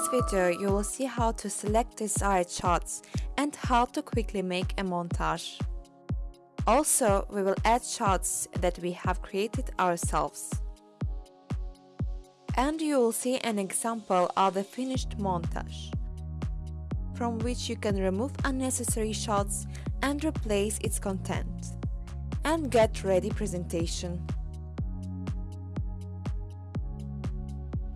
this video you will see how to select desired shots and how to quickly make a montage. Also, we will add shots that we have created ourselves. And you will see an example of the finished montage, from which you can remove unnecessary shots and replace its content, and get ready presentation.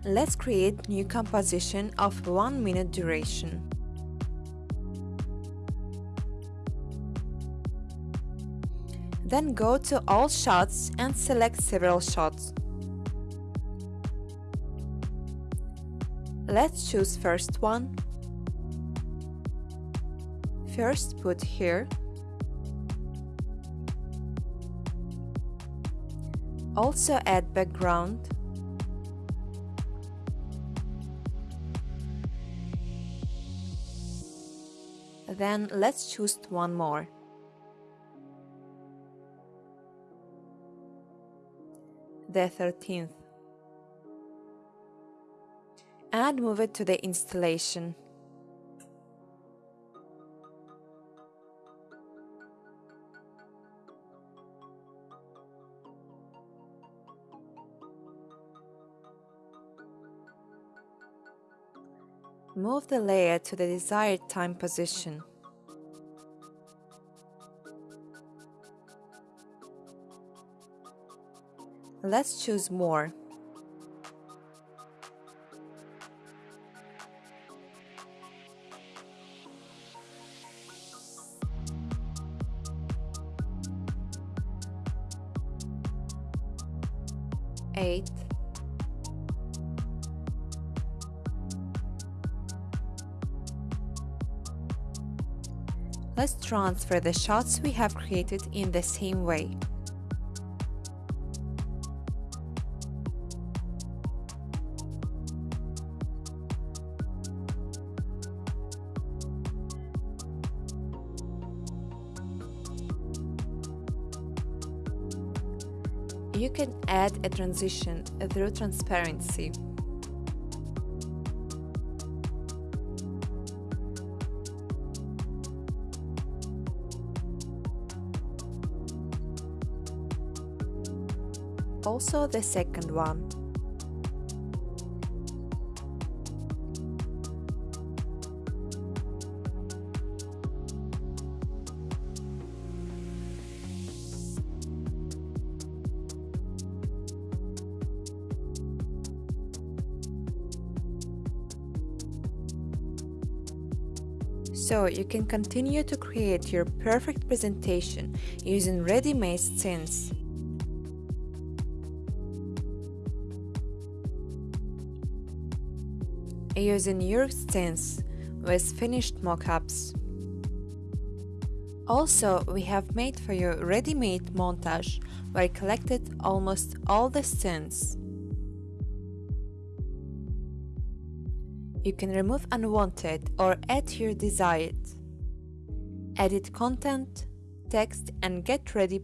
Let's create new composition of 1 minute duration. Then go to all shots and select several shots. Let's choose first one. First put here. Also add background. Then let's choose one more. The 13th. And move it to the installation. Move the layer to the desired time position. Let's choose more. Eight. Let's transfer the shots we have created in the same way. You can add a transition through transparency. Also the second one. So you can continue to create your perfect presentation using ready-made scenes. Using your scenes with finished mock-ups. Also, we have made for you ready-made montage where I collected almost all the scenes. You can remove unwanted or add your desired. Edit content, text and get ready